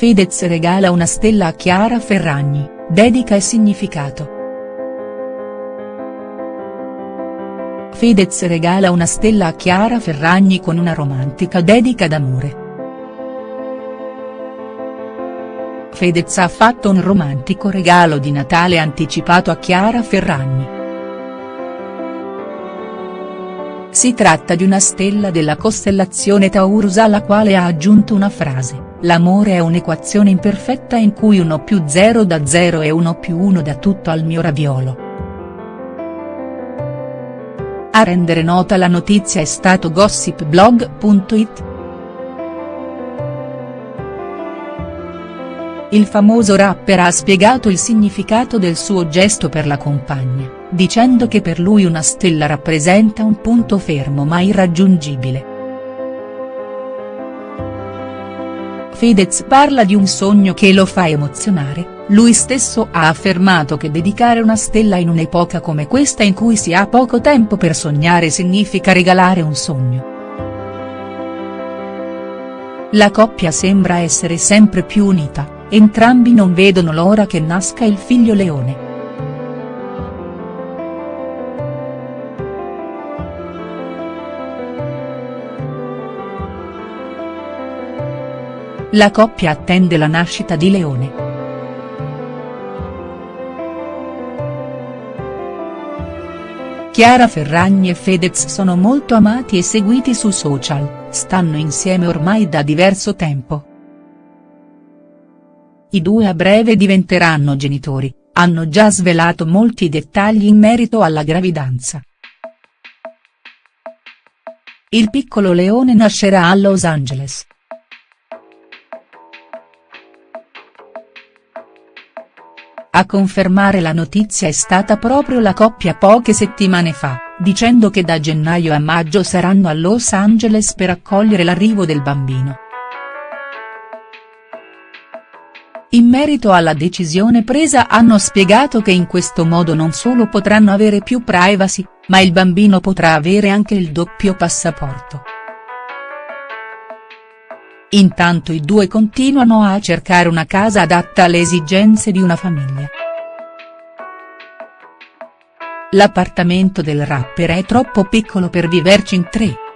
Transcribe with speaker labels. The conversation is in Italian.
Speaker 1: Fedez regala una stella a Chiara Ferragni, dedica e significato. Fedez regala una stella a Chiara Ferragni con una romantica dedica d'amore. Fedez ha fatto un romantico regalo di Natale anticipato a Chiara Ferragni. Si tratta di una stella della costellazione Taurus alla quale ha aggiunto una frase, l'amore è un'equazione imperfetta in cui 1 più 0 da 0 e 1 più 1 da tutto al mio raviolo. A rendere nota la notizia è stato gossipblog.it. Il famoso rapper ha spiegato il significato del suo gesto per la compagna, dicendo che per lui una stella rappresenta un punto fermo ma irraggiungibile. Fedez parla di un sogno che lo fa emozionare, lui stesso ha affermato che dedicare una stella in un'epoca come questa in cui si ha poco tempo per sognare significa regalare un sogno. La coppia sembra essere sempre più unita entrambi non vedono l'ora che nasca il figlio Leone. La coppia attende la nascita di Leone. Chiara Ferragni e Fedez sono molto amati e seguiti su social, stanno insieme ormai da diverso tempo. I due a breve diventeranno genitori, hanno già svelato molti dettagli in merito alla gravidanza. Il piccolo leone nascerà a Los Angeles. A confermare la notizia è stata proprio la coppia poche settimane fa, dicendo che da gennaio a maggio saranno a Los Angeles per accogliere l'arrivo del bambino. In merito alla decisione presa hanno spiegato che in questo modo non solo potranno avere più privacy, ma il bambino potrà avere anche il doppio passaporto. Intanto i due continuano a cercare una casa adatta alle esigenze di una famiglia. L'appartamento del rapper è troppo piccolo per viverci in tre.